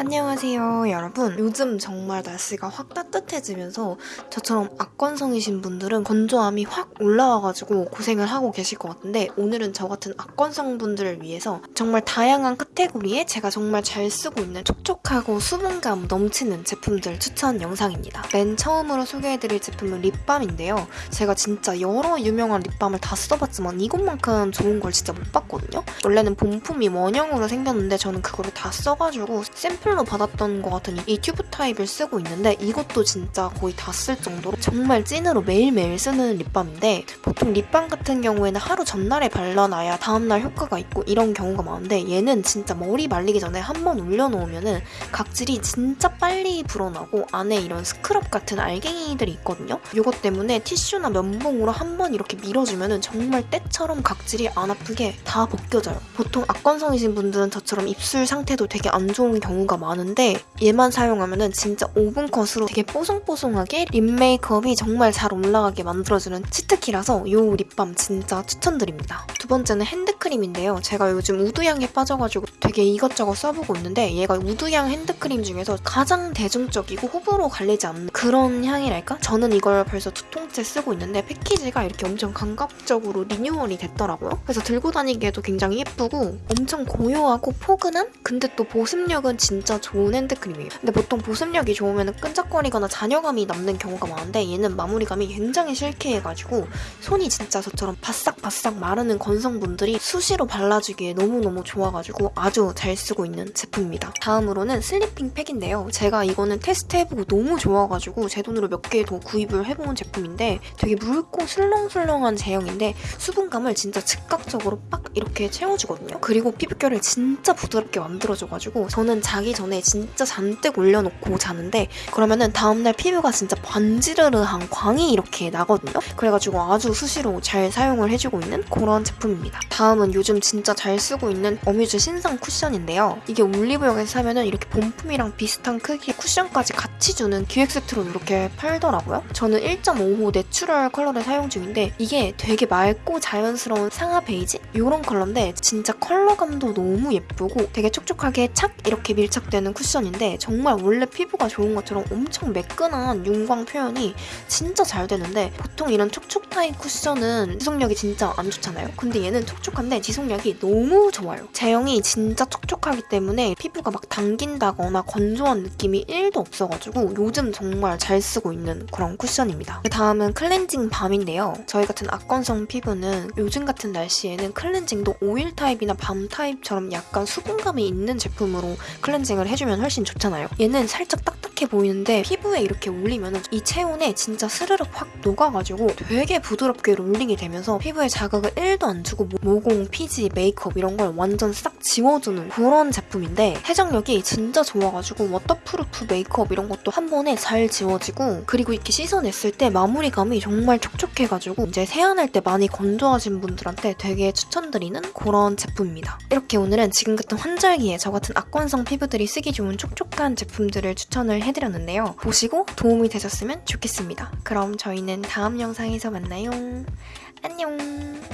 안녕하세요 여러분. 요즘 정말 날씨가 확 따뜻해지면서 저처럼 악건성이신 분들은 건조함이 확 올라와가지고 고생을 하고 계실 것 같은데 오늘은 저 같은 악건성 분들을 위해서 정말 다양한 카테고리에 제가 정말 잘 쓰고 있는 촉촉하고 수분감 넘치는 제품들 추천 영상입니다. 맨 처음으로 소개해드릴 제품은 립밤인데요. 제가 진짜 여러 유명한 립밤을 다 써봤지만 이것만큼 좋은 걸 진짜 못 봤거든요. 원래는 본품이 원형으로 생겼는데 저는 그거를 다 써가지고 샘플 로 받았던 것 같은 이 튜브 타입을 쓰고 있는데 이것도 진짜 거의 다 쓸 정도로 정말 찐으로 매일매일 쓰는 립밤인데 보통 립밤 같은 경우에는 하루 전날에 발라놔야 다음날 효과가 있고 이런 경우가 많은데 얘는 진짜 머리 말리기 전에 한 번 올려놓으면 은 각질이 진짜 빨리 불어나고 안에 이런 스크럽 같은 알갱이들이 있거든요. 이것 때문에 티슈나 면봉으로 한 번 이렇게 밀어주면 은 정말 때처럼 각질이 안 아프게 다 벗겨져요. 보통 악건성이신 분들은 저처럼 입술 상태도 되게 안 좋은 경우가 많은데 얘만 사용하면 은 진짜 5분 컷으로 되게 뽀송뽀송하게 립 메이크업이 정말 잘 올라가게 만들어주는 치트키라서 이 립밤 진짜 추천드립니다. 두 번째는 핸드 크림인데요. 제가 요즘 우드향에 빠져가지고 되게 이것저것 써보고 있는데 얘가 우드향 핸드크림 중에서 가장 대중적이고 호불호 갈리지 않는 그런 향이랄까? 저는 이걸 벌써 두 통째 쓰고 있는데 패키지가 이렇게 엄청 감각적으로 리뉴얼이 됐더라고요. 그래서 들고 다니기에도 굉장히 예쁘고 엄청 고요하고 포근한? 근데 또 보습력은 진짜 좋은 핸드크림이에요. 근데 보통 보습력이 좋으면 끈적거리거나 잔여감이 남는 경우가 많은데 얘는 마무리감이 굉장히 silky해가지고 손이 진짜 저처럼 바싹바싹 마르는 건성분들이 수시로 발라주기에 너무너무 좋아가지고 아주 잘 쓰고 있는 제품입니다. 다음으로는 슬리핑 팩인데요. 제가 이거는 테스트해보고 너무 좋아가지고 제 돈으로 몇 개 더 구입을 해본 제품인데 되게 묽고 술렁술렁한 제형인데 수분감을 진짜 즉각적으로 빡 이렇게 채워주거든요. 그리고 피부결을 진짜 부드럽게 만들어줘가지고 저는 자기 전에 진짜 잔뜩 올려놓고 자는데 그러면은 다음날 피부가 진짜 반지르르한 광이 이렇게 나거든요. 그래가지고 아주 수시로 잘 사용을 해주고 있는 그런 제품입니다. 다음 은 요즘 진짜 잘 쓰고 있는 어뮤즈 신상 쿠션인데요. 이게 올리브영에서 사면은 이렇게 본품이랑 비슷한 크기의 쿠션까지 같이 주는 기획 세트로 이렇게 팔더라고요. 저는 1.5호 내추럴 컬러를 사용 중인데 이게 되게 맑고 자연스러운 상아 베이지? 이런 컬러인데 진짜 컬러감도 너무 예쁘고 되게 촉촉하게 착 이렇게 밀착되는 쿠션인데 정말 원래 피부가 좋은 것처럼 엄청 매끈한 윤광 표현이 진짜 잘 되는데 보통 이런 촉촉 타입 쿠션은 지속력이 진짜 안 좋잖아요. 근데 얘는 촉촉 한데 지속력이 너무 좋아요. 제형이 진짜 촉촉하기 때문에 피부가 막 당긴다거나 건조한 느낌이 1도 없어가지고 요즘 정말 잘 쓰고 있는 그런 쿠션입니다. 다음은 클렌징 밤인데요. 저희 같은 악건성 피부는 요즘 같은 날씨에는 클렌징도 오일 타입이나 밤 타입처럼 약간 수분감이 있는 제품으로 클렌징을 해주면 훨씬 좋잖아요. 얘는 살짝 딱 딱해 보이는데 피부에 이렇게 올리면 이 체온에 진짜 스르륵 확 녹아가지고 되게 부드럽게 롤링이 되면서 피부에 자극을 1도 안 주고 모공, 피지, 메이크업 이런 걸 완전 싹 지워주는 그런 제품인데 세정력이 진짜 좋아가지고 워터프루프 메이크업 이런 것도 한 번에 잘 지워지고 그리고 이렇게 씻어냈을 때 마무리감이 정말 촉촉해가지고 이제 세안할 때 많이 건조하신 분들한테 되게 추천드리는 그런 제품입니다. 이렇게 오늘은 지금 같은 환절기에 저 같은 악건성 피부들이 쓰기 좋은 촉촉 한 제품들을 추천을 해드렸는데요. 보시고 도움이 되셨으면 좋겠습니다. 그럼 저희는 다음 영상에서 만나요. 안녕!